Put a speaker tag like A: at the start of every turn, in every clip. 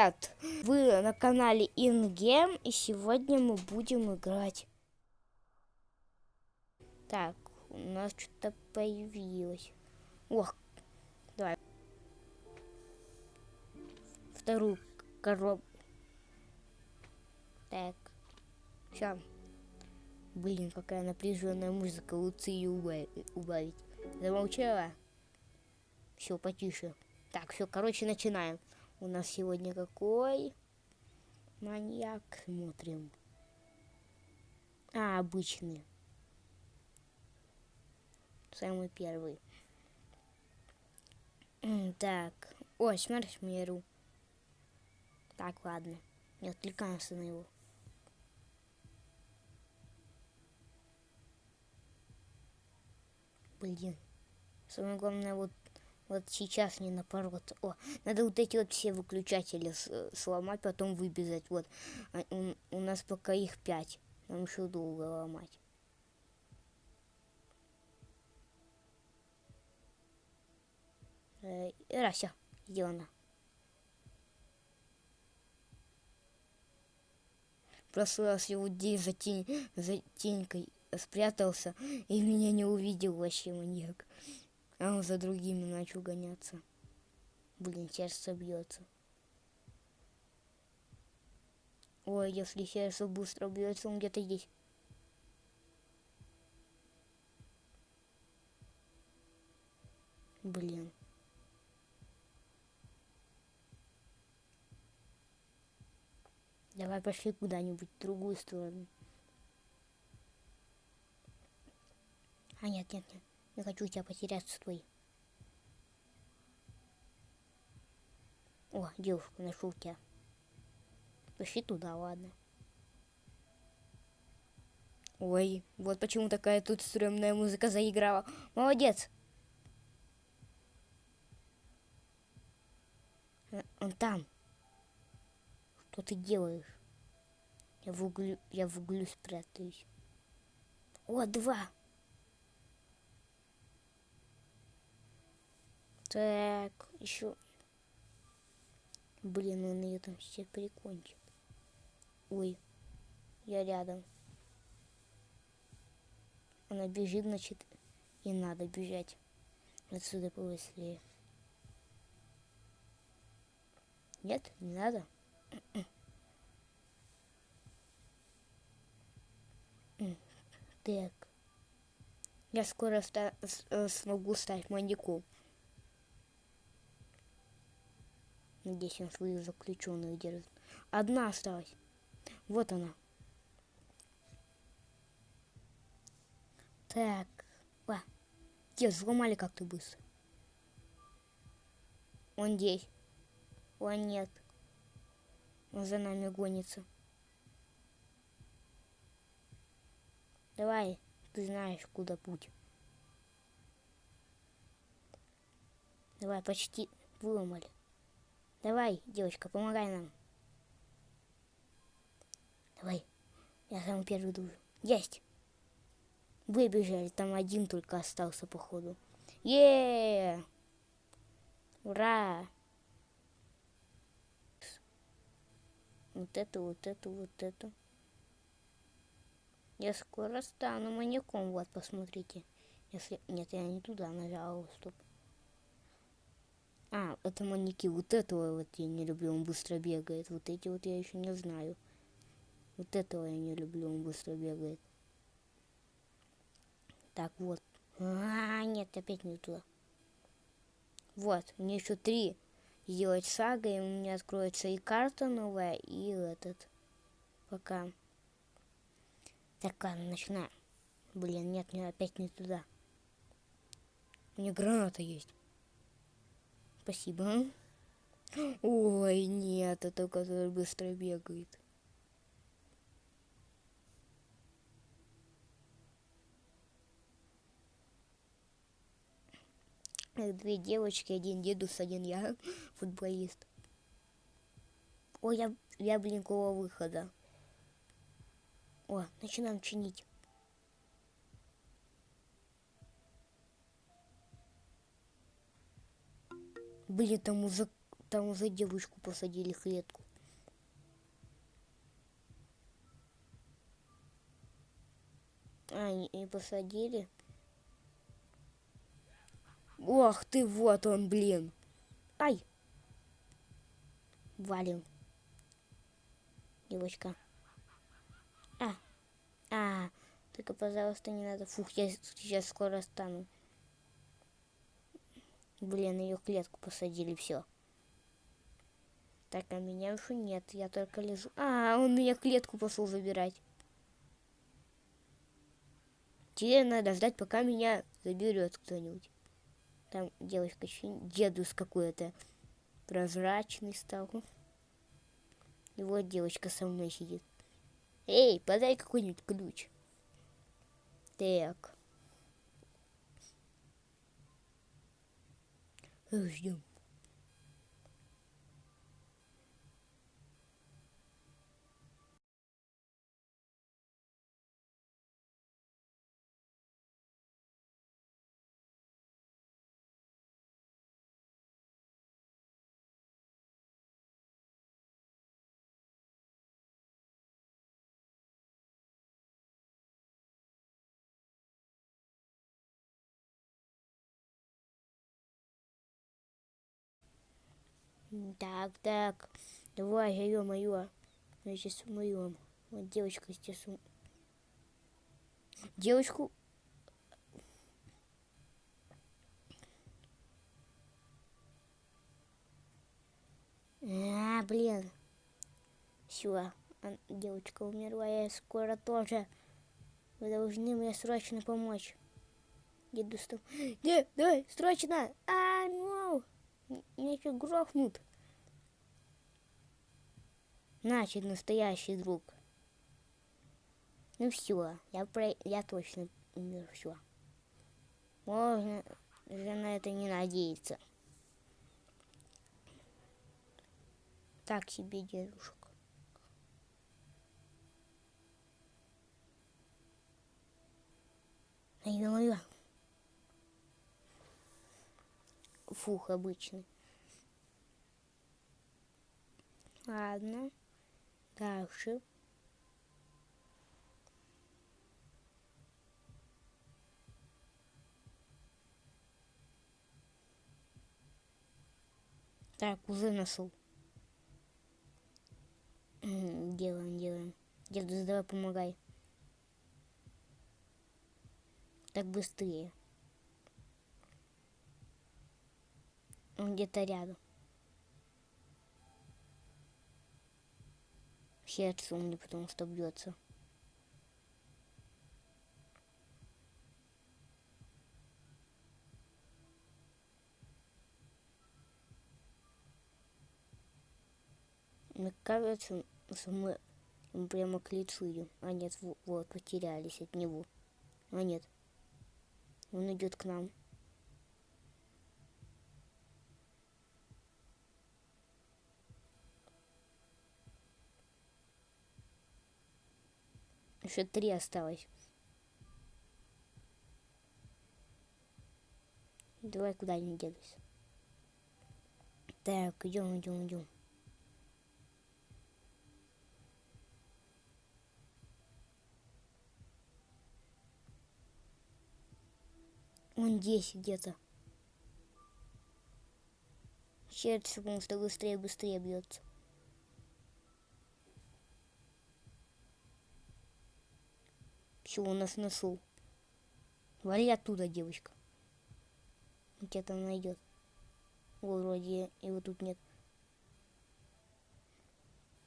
A: привет! Вы на канале InGame, и сегодня мы будем играть. Так, у нас что-то появилось. Ох, давай. Вторую коробку. Так, все. Блин, какая напряженная музыка, лучше ее убавить. Замолчала? Все, потише. Так, все, короче, начинаем. У нас сегодня какой маньяк? Смотрим. А, обычный. Самый первый. Так. Ой, смерть миру. Так, ладно. Не отвлекаемся на его. Блин. Самое главное, вот вот сейчас не напорот. О, надо вот эти вот все выключатели сломать, потом выбежать. Вот, а, у, у нас пока их пять. Нам еще долго ломать. Э, Рася, где она? Прошлый раз я вот здесь за, тень, за тенькой спрятался и меня не увидел вообще маньяк. А он за другими начал гоняться. Блин, сердце бьется. Ой, если сердце быстро бьется, он где-то здесь. Блин. Давай пошли куда-нибудь в другую сторону. А нет, нет, нет. Не хочу тебя потерять с твой. О, девушка, нашел тебя. Пошли туда, ладно. Ой, вот почему такая тут стрёмная музыка заиграла. Молодец. Он там. Что ты делаешь? Я в углу, я в углу спрятаюсь. О, два. Так, еще. Блин, он ее там все прикончит. Ой, я рядом. Она бежит, значит, и надо бежать. Отсюда побыстрее. Нет, не надо. Так. Я скоро ста смогу стать маньяком. Надеюсь, он свою заключенную держит. Одна осталась. Вот она. Так. Ва. Где взломали как-то быстро. Он здесь. Он нет. Он за нами гонится. Давай, ты знаешь, куда путь. Давай, почти выломали. Давай, девочка, помогай нам. Давай. Я самый первый душу. Есть. Выбежали. Там один только остался, походу. Е! Ура! Вот это, вот это, вот это. Я скоро стану маньяком. Вот, посмотрите. Если... Нет, я не туда нажала. Стоп. А, это маньяки. Вот этого вот я не люблю, он быстро бегает. Вот эти вот я еще не знаю. Вот этого я не люблю, он быстро бегает. Так, вот. А, нет, опять не туда. Вот, мне еще три сделать сага, и у меня откроется и карта новая, и этот. Пока. Так, ладно, начинаем. Блин, нет, мне опять не туда. У меня граната есть. Спасибо. Ой, нет, это который быстро бегает. Две девочки, один дедус, один я, футболист. Ой, я, я блин, выхода. О, начинаем чинить. Блин, там уже там уже девочку посадили клетку. А, и посадили. Ох ты, вот он, блин. Ай. Валим. Девочка. А. А. Только, пожалуйста, не надо. Фух, я сейчас скоро стану. Блин, ее клетку посадили, все. Так, а меня уже нет, я только лежу. А, он меня клетку пошел забирать. Теперь надо ждать, пока меня заберет кто-нибудь. Там девочка, дедус какой-то прозрачный стал. И вот девочка со мной сидит. Эй, подай какой-нибудь ключ. Так. Eu Os Так, так. Давай, ё моё. Я сейчас умоем. Вот девочка сейчас ум... Девочку... А, блин. Все, девочка умерла, я скоро тоже. Вы должны мне срочно помочь. Деду стоп. Дед, давай, срочно! А! Меня еще грохнут. Значит, настоящий друг. Ну все, я, про... я точно умер, все. Можно же на это не надеяться. Так себе дедушка. Ай-ой-ой. Фух обычный. Ладно. Дальше. Так, уже нашел. Делаем, делаем. Деду, давай помогай. Так быстрее. Он где-то рядом. Сердце у меня потому что бьется. Мне кажется, что мы, прямо к лицу идем. А нет, вот, потерялись от него. А нет, он идет к нам. Еще три осталось. Давай куда-нибудь дедусь. Так, идем, идем, идем. Он здесь где-то. Сердце, потому что быстрее, быстрее бьется. Все, он нас нашел. Вали оттуда, девочка. Он тебя там найдет. О, вроде его тут нет.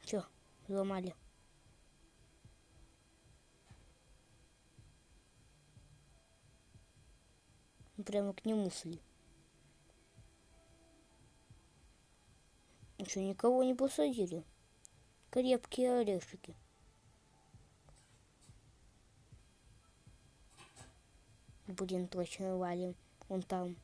A: Все, взломали. Прямо к нему шли. Еще никого не посадили. Крепкие орешки. Блин, точно валим. Он там.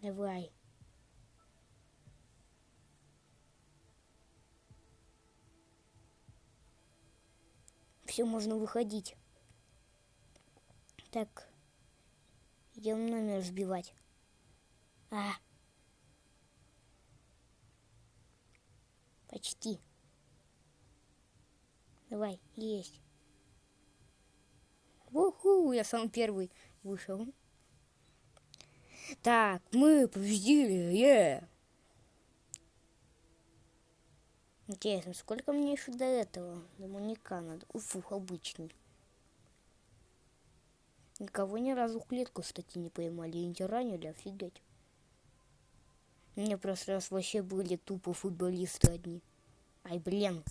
A: Давай. Все, можно выходить. Так. Идем номер сбивать. А. Почти. Давай, есть. Уху, я сам первый вышел. Так, мы победили, е! Интересно, сколько мне еще до этого? До маньяка надо. Уфух, обычный. Никого ни разу в клетку, кстати, не поймали и не ранили, офигеть. Мне просто раз вообще были тупо футболисты одни. Ай, блин,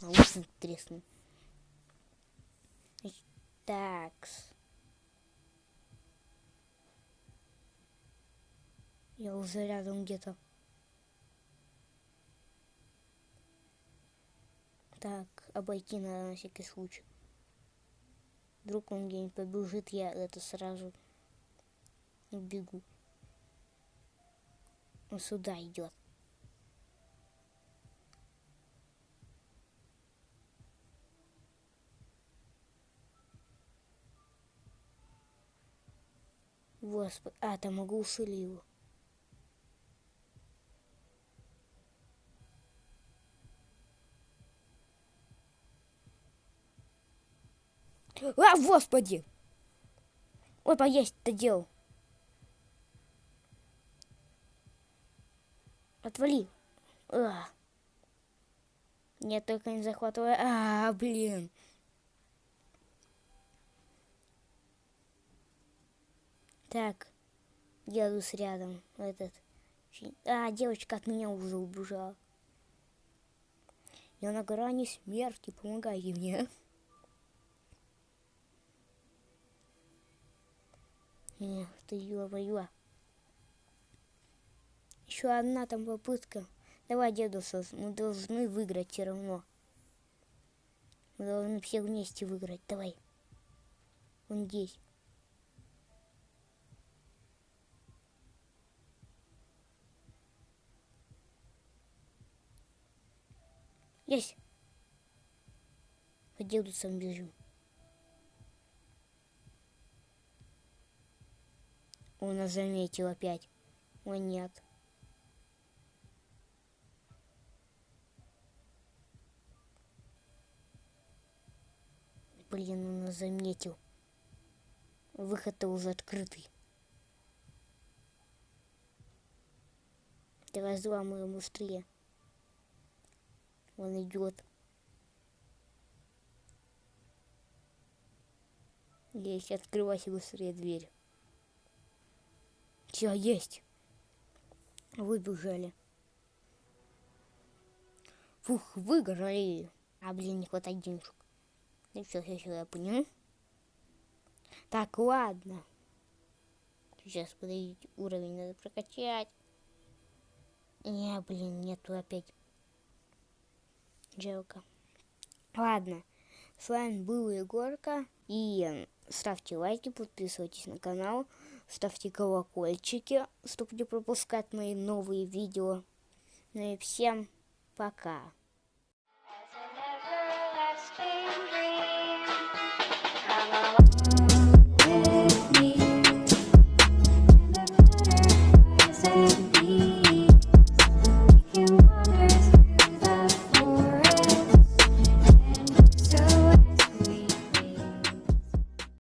A: наушник треснул. Такс. Я уже рядом где-то. Так, обойти надо на всякий случай. Вдруг он где-нибудь побежит, я это сразу бегу. Он сюда идет. Господи, а, там могу его. А, господи! Ой, поесть-то делал. Отвали. А. Нет, только не захватывай. А, блин. Так, дедус рядом. Этот. А, девочка от меня уже убежала. Я на грани смерти, помогайте мне. Эх ты, ё-моё. Еще одна там попытка. Давай, дедуса, мы должны выиграть все равно. Мы должны все вместе выиграть. Давай. Он здесь. Есть. По дедусам бежим. Он нас заметил опять. О, нет. Блин, он нас заметил. Выход-то уже открытый. Давай взломаем быстрее. Он идет. Есть, открывайся быстрее дверь. Все, есть. Выбежали. Фух, выиграли. А, блин, не хватает денежек. Ну все, все, все, я понял. Так, ладно. Сейчас, подождите, уровень надо прокачать. Не, блин, нету опять. Жалко. Ладно, с вами был Егорка. И ставьте лайки, подписывайтесь на канал ставьте колокольчики, чтобы не пропускать мои новые видео. Ну и всем пока.